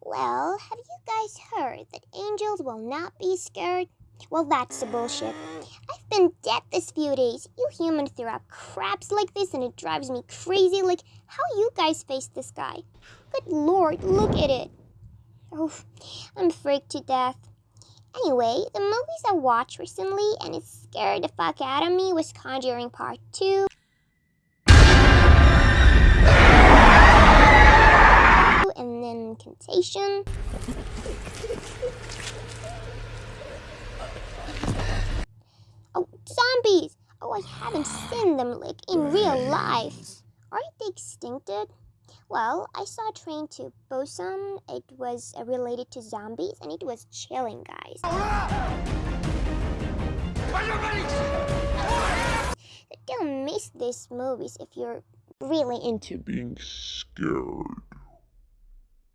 Well, have you guys heard that angels will not be scared? Well, that's the bullshit. I've been dead this few days. You humans throw up craps like this and it drives me crazy. Like, how you guys face this guy? Good lord, look at it. Oh, I'm freaked to death. Anyway, the movies I watched recently and it scared the fuck out of me was Conjuring Part 2. Oh, zombies! Oh, I haven't seen them like in real life. Aren't they extincted? Well, I saw a Train to Busan. It was uh, related to zombies and it was chilling, guys. Don't miss these movies if you're really into being scared.